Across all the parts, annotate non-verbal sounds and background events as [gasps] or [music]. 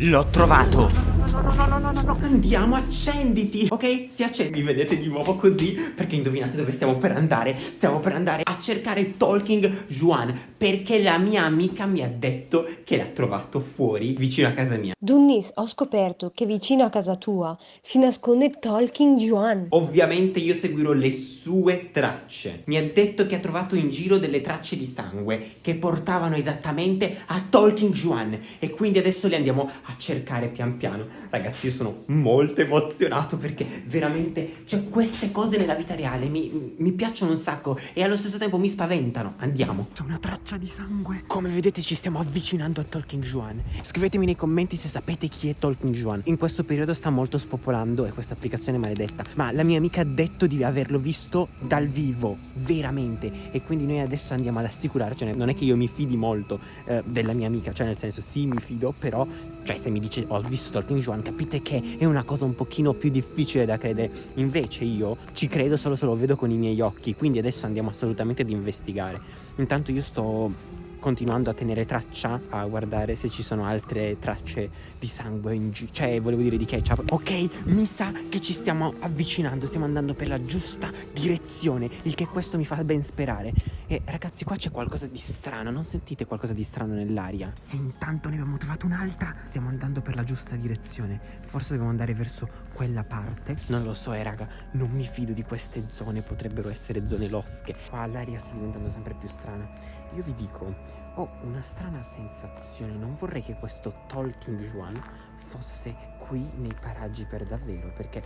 L'ho trovato! No, no, no, no, no, no, no, andiamo, accenditi, ok? Si accende, mi vedete di nuovo così, perché indovinate dove stiamo per andare? Stiamo per andare a cercare Talking Juan, perché la mia amica mi ha detto che l'ha trovato fuori, vicino a casa mia. Dunnis, ho scoperto che vicino a casa tua si nasconde Talking Juan. Ovviamente io seguirò le sue tracce. Mi ha detto che ha trovato in giro delle tracce di sangue che portavano esattamente a Talking Juan e quindi adesso le andiamo a cercare pian piano. Ragazzi, io sono molto emozionato perché veramente, cioè, queste cose nella vita reale mi, mi piacciono un sacco e allo stesso tempo mi spaventano. Andiamo. C'è una traccia di sangue. Come vedete ci stiamo avvicinando a Talking Juan. Scrivetemi nei commenti se sapete chi è Talking Juan. In questo periodo sta molto spopolando e questa applicazione maledetta. Ma la mia amica ha detto di averlo visto dal vivo, veramente. E quindi noi adesso andiamo ad assicurarcene. Non è che io mi fidi molto eh, della mia amica, cioè nel senso sì mi fido, però cioè se mi dice ho visto Talking Juan capite che è una cosa un pochino più difficile da credere. Invece io ci credo solo se lo vedo con i miei occhi, quindi adesso andiamo assolutamente ad investigare. Intanto io sto continuando a tenere traccia a guardare se ci sono altre tracce di sangue in giro cioè volevo dire di ketchup. Ok mi sa che ci stiamo avvicinando stiamo andando per la giusta direzione il che questo mi fa ben sperare. E ragazzi qua c'è qualcosa di strano non sentite qualcosa di strano nell'aria? E intanto ne abbiamo trovato un'altra. Stiamo andando per la giusta direzione. Forse dobbiamo andare verso quella parte. Non lo so eh raga non mi fido di queste zone potrebbero essere zone losche. Qua l'aria sta diventando sempre più strana. Io vi dico, ho una strana sensazione, non vorrei che questo Talking Juan fosse qui nei paraggi per davvero, perché...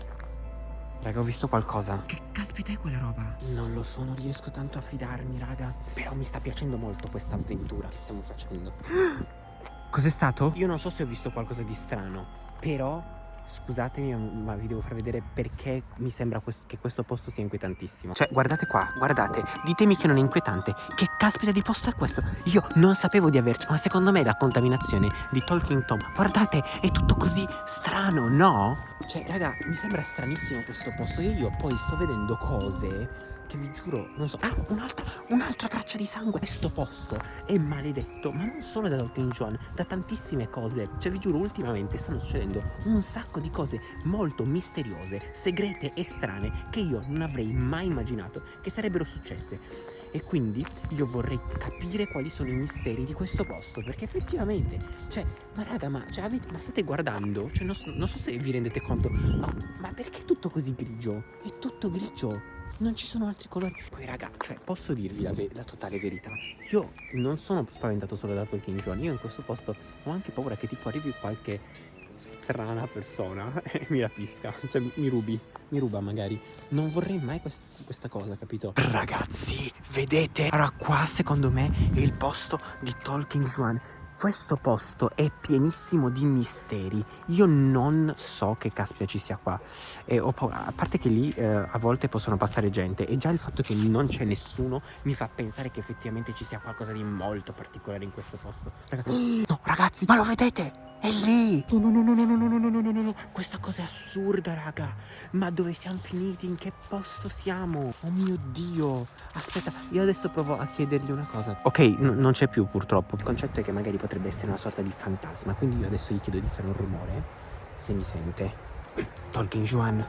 Raga, ho visto qualcosa. Che caspita è quella roba? Non lo so, non riesco tanto a fidarmi, raga. Però mi sta piacendo molto questa avventura che stiamo facendo. [gasps] Cos'è stato? Io non so se ho visto qualcosa di strano, però Scusatemi, ma vi devo far vedere perché mi sembra quest che questo posto sia inquietantissimo. Cioè, guardate qua, guardate, ditemi che non è inquietante. Che caspita di posto è questo? Io non sapevo di averci, ma secondo me è la contaminazione di Talking Tom. Guardate, è tutto così strano, no? Cioè, raga, mi sembra stranissimo questo posto. E io poi sto vedendo cose che vi giuro, non so. Ah, un'altra, un'altra traccia di sangue. Questo posto è maledetto, ma non solo da Talking John, da tantissime cose. Cioè, vi giuro, ultimamente stanno succedendo un sacco di cose molto misteriose, segrete e strane che io non avrei mai immaginato che sarebbero successe. E quindi io vorrei capire quali sono i misteri di questo posto Perché effettivamente, cioè, ma raga, ma, cioè, avete, ma state guardando? Cioè, non non so, se vi rendete conto ma, ma perché è tutto così grigio? È tutto grigio non ci sono altri colori Poi raga, cioè posso dirvi la, la, totale verità Io non sono spaventato solo da Talking John Io in questo posto ho anche paura che tipo arrivi qualche strana persona [laughs] e mi rapisca Cioè mi rubi, mi ruba magari Non vorrei mai quest questa cosa, capito? Ragazzi, vedete? Allora qua secondo me è il posto di Talking Juan questo posto è pienissimo di misteri. Io non so che caspita ci sia qua. E ho paura. A parte che lì eh, a volte possono passare gente e già il fatto che non c'è nessuno mi fa pensare che effettivamente ci sia qualcosa di molto particolare in questo posto. Raga [gasps] no, ragazzi, ma lo vedete? È lì! No, no, no, no, no, no, no, no, no, no, no, no. Questa cosa è assurda, raga. Ma dove siamo finiti? In che posto siamo? Oh mio Dio. Aspetta, io adesso provo a chiedergli una cosa. Ok, non c'è più purtroppo. Il concetto è che magari potrebbe essere una sorta di fantasma. Quindi io adesso gli chiedo di fare un rumore. Se mi sente. Tolkien Juan,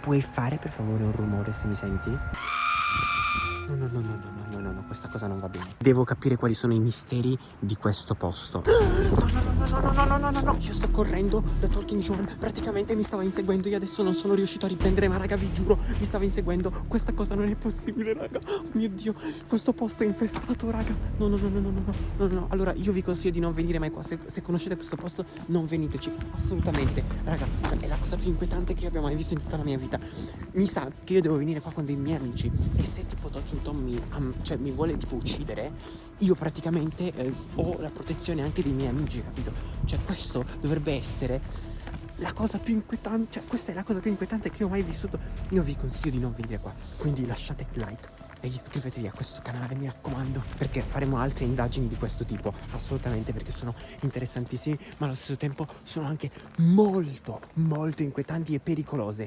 puoi fare per favore un rumore se mi senti? No, no, no, no, no, no, no, no, questa cosa non va bene. Devo capire quali sono i misteri di questo posto. No, no, no, no, no, no, no, no, no, no. Io sto correndo da Talking John. Praticamente mi stava inseguendo. Io adesso non sono riuscito a riprendere, ma raga, vi giuro, mi stava inseguendo. Questa cosa non è possibile, raga. Oh mio Dio, questo posto è infestato, raga. No, no, no, no, no, no, no, no. Allora, io vi consiglio di non venire mai qua. Se, se conoscete questo posto, non veniteci. Assolutamente. Raga, cioè, è la cosa più inquietante che io abbia mai visto in tutta la mia vita. Mi sa che io devo venire qua con dei miei amici. E se tipo Talking Tom mi, um, cioè, mi vuole tipo uccidere, io praticamente eh, ho la protezione anche dei miei amici, capito? Cioè questo dovrebbe essere la cosa più inquietante, cioè questa è la cosa più inquietante che ho mai vissuto. Io vi consiglio di non venire qua, quindi lasciate like e iscrivetevi a questo canale mi raccomando perché faremo altre indagini di questo tipo assolutamente perché sono interessantissimi ma allo stesso tempo sono anche molto molto inquietanti e pericolose